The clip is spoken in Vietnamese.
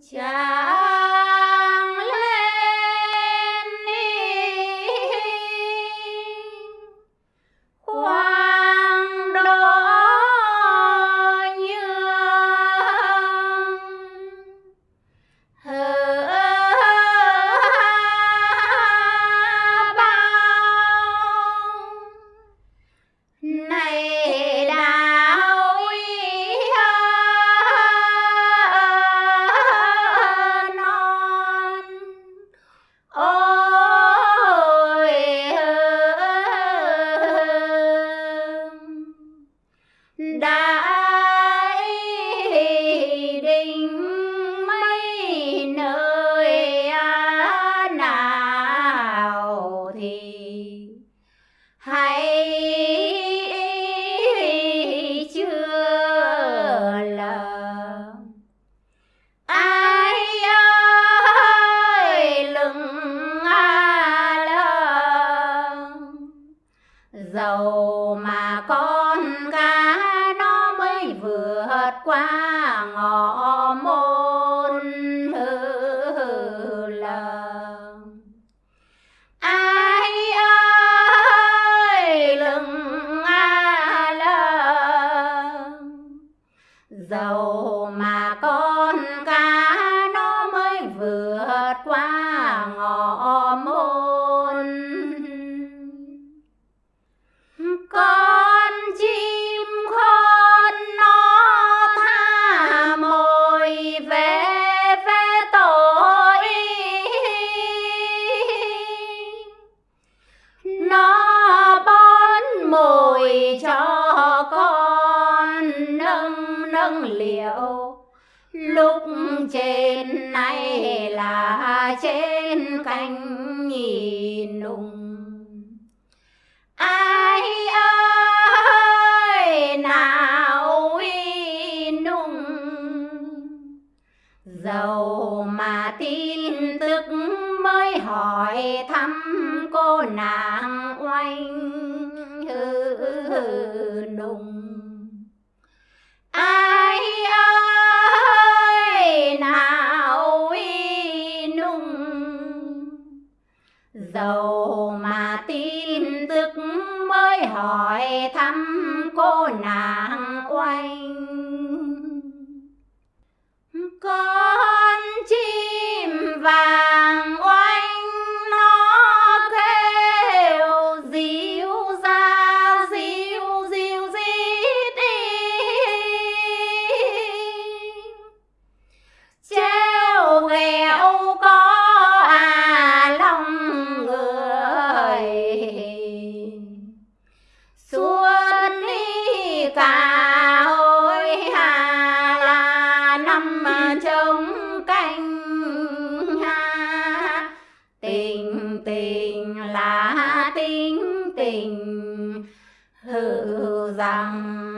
tràng ôi đã vượt qua ngõ môn hư lầm. Ai ơi lừng a lờ dầu trên này là trên cánh nhìn nùng. Ai ơi, nào uy nung dầu mà tin tức mới hỏi thăm cô nàng oanh hư nùng. Ai dầu mà tin tức mới hỏi thăm cô nàng oanh ca ôi hà là năm trống canh ha. Tình tình là tình tình. Hữu rằng